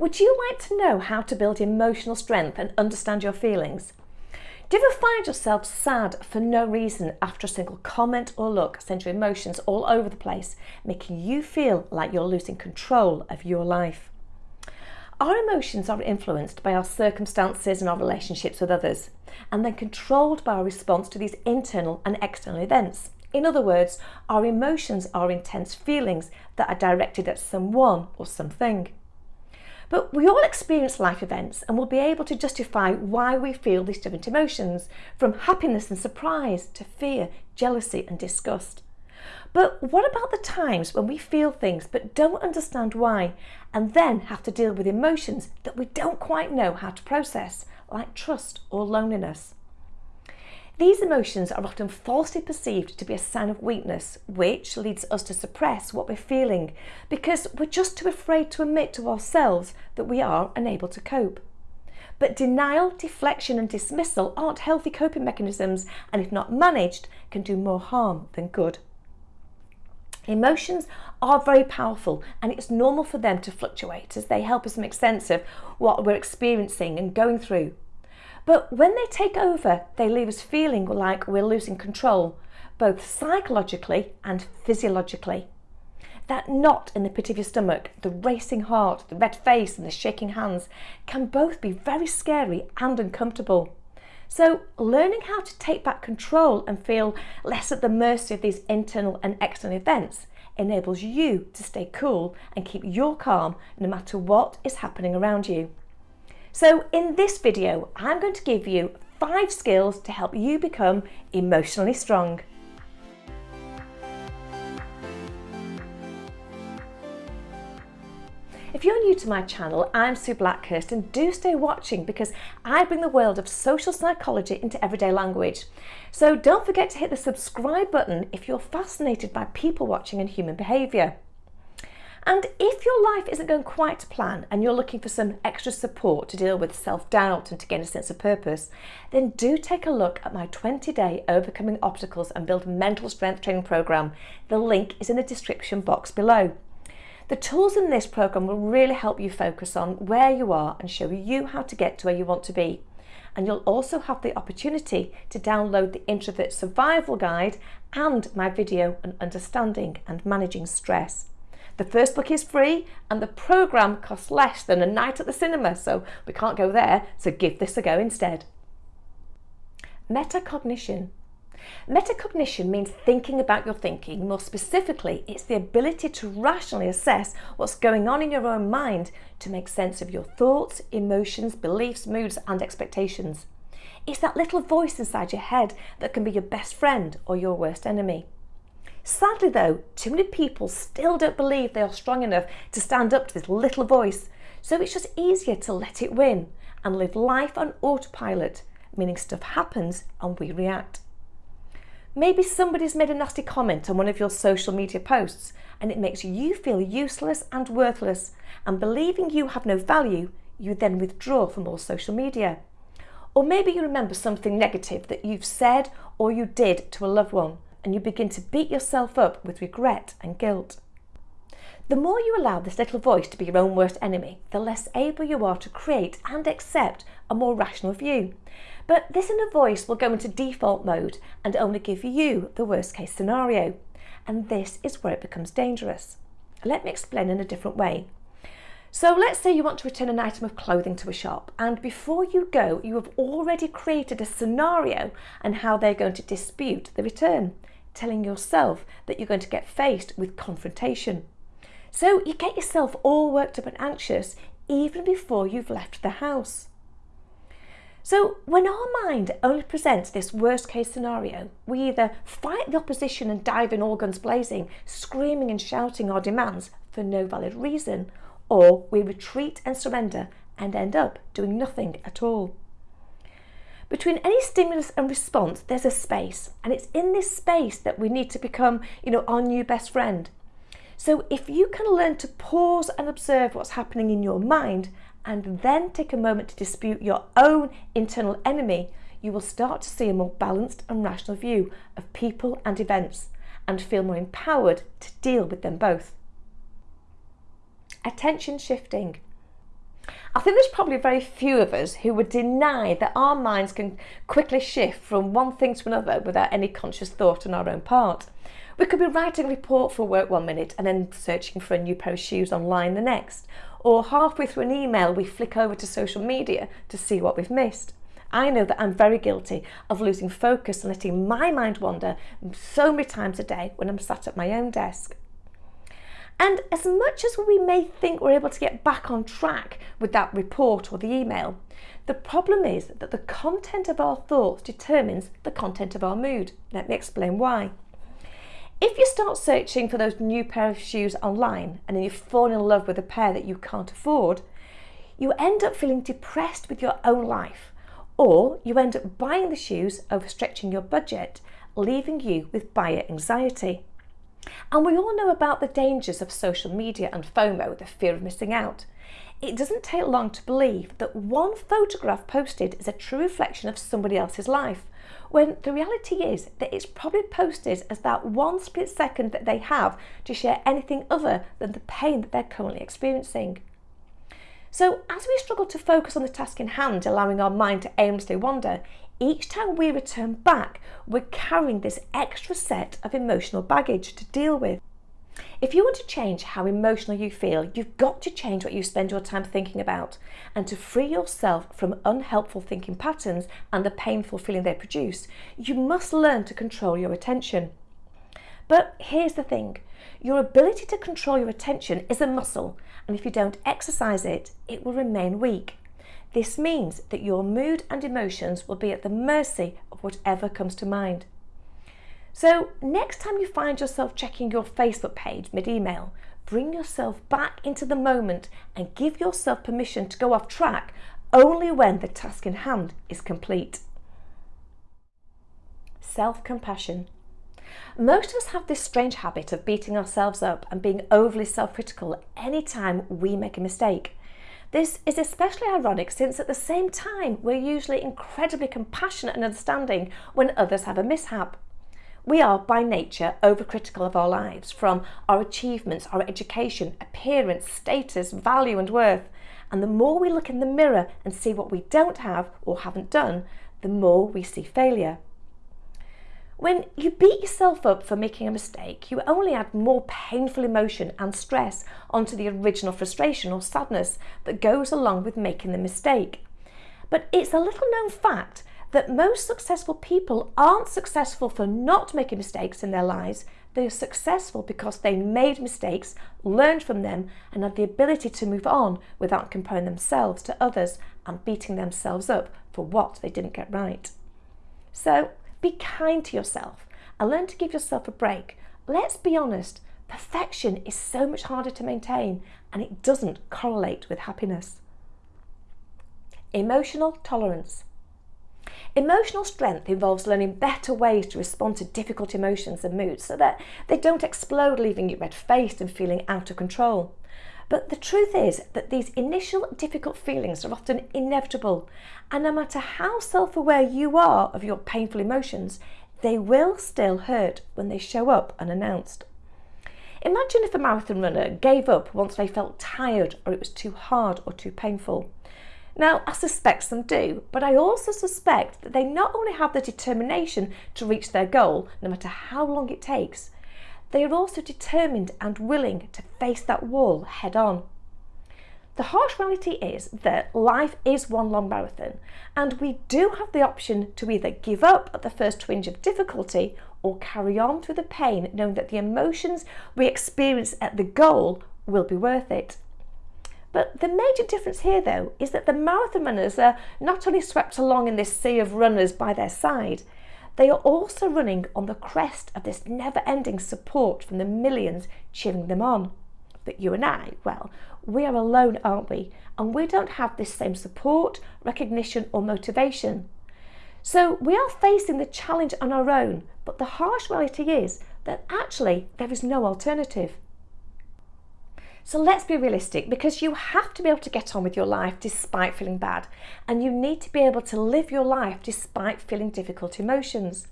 Would you like to know how to build emotional strength and understand your feelings? Do you ever find yourself sad for no reason after a single comment or look sends your emotions all over the place, making you feel like you're losing control of your life? Our emotions are influenced by our circumstances and our relationships with others, and then controlled by our response to these internal and external events. In other words, our emotions are intense feelings that are directed at someone or something. But we all experience life events and we'll be able to justify why we feel these different emotions, from happiness and surprise to fear, jealousy and disgust. But what about the times when we feel things but don't understand why and then have to deal with emotions that we don't quite know how to process, like trust or loneliness? These emotions are often falsely perceived to be a sign of weakness, which leads us to suppress what we're feeling because we're just too afraid to admit to ourselves that we are unable to cope. But denial, deflection and dismissal aren't healthy coping mechanisms and if not managed can do more harm than good. Emotions are very powerful and it's normal for them to fluctuate as they help us make sense of what we're experiencing and going through. But when they take over, they leave us feeling like we're losing control, both psychologically and physiologically. That knot in the pit of your stomach, the racing heart, the red face and the shaking hands can both be very scary and uncomfortable. So learning how to take back control and feel less at the mercy of these internal and external events enables you to stay cool and keep your calm no matter what is happening around you. So in this video, I'm going to give you five skills to help you become emotionally strong. If you're new to my channel, I'm Sue Blackhurst and do stay watching because I bring the world of social psychology into everyday language. So don't forget to hit the subscribe button if you're fascinated by people watching and human behaviour. And if your life isn't going quite to plan and you're looking for some extra support to deal with self-doubt and to gain a sense of purpose, then do take a look at my 20-day Overcoming Obstacles and Build Mental Strength training program. The link is in the description box below. The tools in this program will really help you focus on where you are and show you how to get to where you want to be. And you'll also have the opportunity to download the Introvert Survival Guide and my video on understanding and managing stress. The first book is free and the programme costs less than a night at the cinema, so we can't go there, so give this a go instead. Metacognition. Metacognition means thinking about your thinking. More specifically, it's the ability to rationally assess what's going on in your own mind to make sense of your thoughts, emotions, beliefs, moods and expectations. It's that little voice inside your head that can be your best friend or your worst enemy. Sadly though, too many people still don't believe they are strong enough to stand up to this little voice, so it's just easier to let it win and live life on autopilot, meaning stuff happens and we react. Maybe somebody's made a nasty comment on one of your social media posts and it makes you feel useless and worthless and believing you have no value, you then withdraw from all social media. Or maybe you remember something negative that you've said or you did to a loved one and you begin to beat yourself up with regret and guilt. The more you allow this little voice to be your own worst enemy, the less able you are to create and accept a more rational view. But this inner voice will go into default mode and only give you the worst case scenario. And this is where it becomes dangerous. Let me explain in a different way. So let's say you want to return an item of clothing to a shop and before you go you have already created a scenario and how they're going to dispute the return telling yourself that you're going to get faced with confrontation. So you get yourself all worked up and anxious even before you've left the house. So when our mind only presents this worst case scenario, we either fight the opposition and dive in all guns blazing, screaming and shouting our demands for no valid reason, or we retreat and surrender and end up doing nothing at all. Between any stimulus and response, there's a space, and it's in this space that we need to become, you know, our new best friend. So if you can learn to pause and observe what's happening in your mind and then take a moment to dispute your own internal enemy, you will start to see a more balanced and rational view of people and events and feel more empowered to deal with them both. Attention shifting. I think there's probably very few of us who would deny that our minds can quickly shift from one thing to another without any conscious thought on our own part. We could be writing a report for work one minute and then searching for a new pair of shoes online the next. Or halfway through an email, we flick over to social media to see what we've missed. I know that I'm very guilty of losing focus and letting my mind wander so many times a day when I'm sat at my own desk. And as much as we may think we're able to get back on track with that report or the email, the problem is that the content of our thoughts determines the content of our mood. Let me explain why. If you start searching for those new pair of shoes online and then you fall in love with a pair that you can't afford, you end up feeling depressed with your own life or you end up buying the shoes overstretching your budget, leaving you with buyer anxiety. And we all know about the dangers of social media and FOMO, the fear of missing out. It doesn't take long to believe that one photograph posted is a true reflection of somebody else's life, when the reality is that it's probably posted as that one split second that they have to share anything other than the pain that they're currently experiencing. So as we struggle to focus on the task in hand, allowing our mind to aimlessly wander, each time we return back, we're carrying this extra set of emotional baggage to deal with. If you want to change how emotional you feel, you've got to change what you spend your time thinking about. And to free yourself from unhelpful thinking patterns and the painful feeling they produce, you must learn to control your attention. But here's the thing your ability to control your attention is a muscle, and if you don't exercise it, it will remain weak. This means that your mood and emotions will be at the mercy of whatever comes to mind. So, next time you find yourself checking your Facebook page mid email, bring yourself back into the moment and give yourself permission to go off track only when the task in hand is complete. Self compassion. Most of us have this strange habit of beating ourselves up and being overly self-critical anytime we make a mistake. This is especially ironic since at the same time we're usually incredibly compassionate and understanding when others have a mishap. We are by nature overcritical of our lives, from our achievements, our education, appearance, status, value and worth. And the more we look in the mirror and see what we don't have or haven't done, the more we see failure. When you beat yourself up for making a mistake, you only add more painful emotion and stress onto the original frustration or sadness that goes along with making the mistake. But it's a little known fact that most successful people aren't successful for not making mistakes in their lives. They are successful because they made mistakes, learned from them, and had the ability to move on without comparing themselves to others and beating themselves up for what they didn't get right. So be kind to yourself and learn to give yourself a break. Let's be honest, perfection is so much harder to maintain and it doesn't correlate with happiness. Emotional tolerance. Emotional strength involves learning better ways to respond to difficult emotions and moods so that they don't explode, leaving you red faced and feeling out of control. But the truth is that these initial difficult feelings are often inevitable, and no matter how self aware you are of your painful emotions, they will still hurt when they show up unannounced. Imagine if a marathon runner gave up once they felt tired or it was too hard or too painful. Now, I suspect some do, but I also suspect that they not only have the determination to reach their goal, no matter how long it takes, they are also determined and willing to face that wall head on. The harsh reality is that life is one long marathon, and we do have the option to either give up at the first twinge of difficulty or carry on through the pain, knowing that the emotions we experience at the goal will be worth it. But the major difference here, though, is that the marathon runners are not only swept along in this sea of runners by their side, they are also running on the crest of this never ending support from the millions cheering them on. But you and I, well, we are alone, aren't we? And we don't have this same support, recognition, or motivation. So we are facing the challenge on our own, but the harsh reality is that actually there is no alternative. So let's be realistic because you have to be able to get on with your life despite feeling bad, and you need to be able to live your life despite feeling difficult emotions.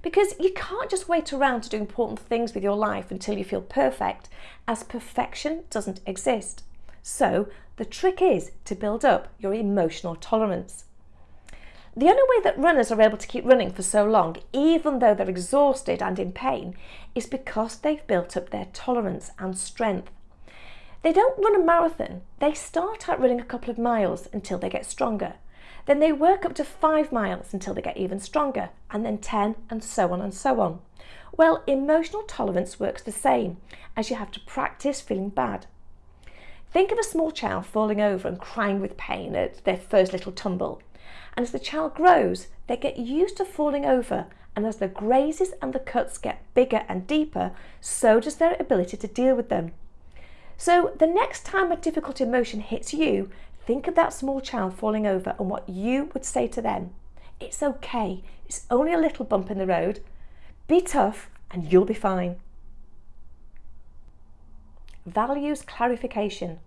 Because you can't just wait around to do important things with your life until you feel perfect, as perfection doesn't exist. So The trick is to build up your emotional tolerance. The only way that runners are able to keep running for so long, even though they're exhausted and in pain, is because they've built up their tolerance and strength. They don't run a marathon, they start out running a couple of miles until they get stronger. Then they work up to five miles until they get even stronger, and then 10, and so on and so on. Well, emotional tolerance works the same, as you have to practice feeling bad. Think of a small child falling over and crying with pain at their first little tumble. And as the child grows, they get used to falling over, and as the grazes and the cuts get bigger and deeper, so does their ability to deal with them. So the next time a difficult emotion hits you, think of that small child falling over and what you would say to them. It's okay, it's only a little bump in the road. Be tough and you'll be fine. Values clarification.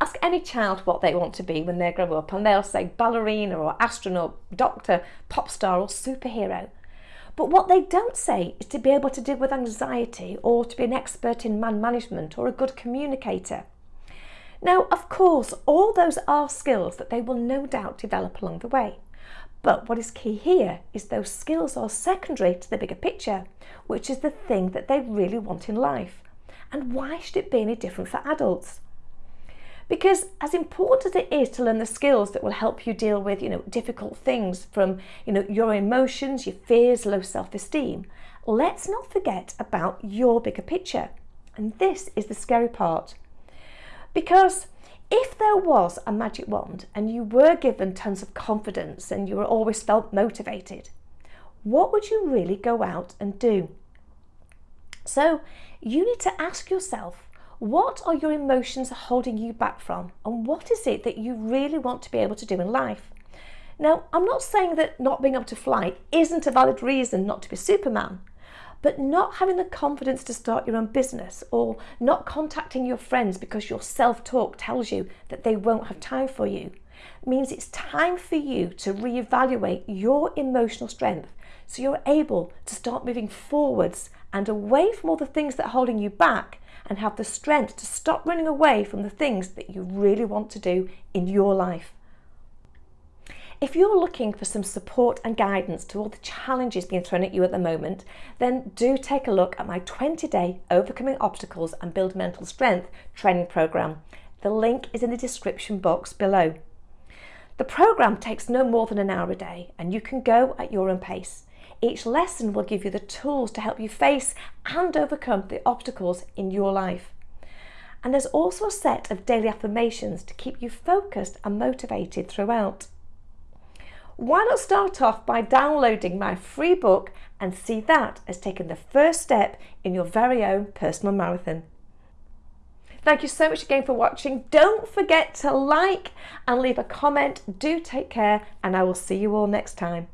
Ask any child what they want to be when they grow up and they'll say ballerina or astronaut, doctor, pop star or superhero. But what they don't say is to be able to deal with anxiety or to be an expert in man management or a good communicator. Now, of course, all those are skills that they will no doubt develop along the way. But what is key here is those skills are secondary to the bigger picture, which is the thing that they really want in life. And why should it be any different for adults? Because as important as it is to learn the skills that will help you deal with you know difficult things from you know your emotions your fears low self-esteem let's not forget about your bigger picture. And this is the scary part. Because if there was a magic wand and you were given tons of confidence and you were always felt motivated what would you really go out and do? So you need to ask yourself what are your emotions holding you back from? And what is it that you really want to be able to do in life? Now, I'm not saying that not being able to fly isn't a valid reason not to be Superman, but not having the confidence to start your own business or not contacting your friends because your self talk tells you that they won't have time for you means it's time for you to reevaluate your emotional strength so you're able to start moving forwards and away from all the things that are holding you back and have the strength to stop running away from the things that you really want to do in your life. If you're looking for some support and guidance to all the challenges being thrown at you at the moment, then do take a look at my 20 day Overcoming Obstacles and Build Mental Strength training program. The link is in the description box below. The program takes no more than an hour a day and you can go at your own pace. Each lesson will give you the tools to help you face and overcome the obstacles in your life. And there's also a set of daily affirmations to keep you focused and motivated throughout. Why not start off by downloading my free book and see that as taking the first step in your very own personal marathon? Thank you so much again for watching. Don't forget to like and leave a comment. Do take care and I will see you all next time.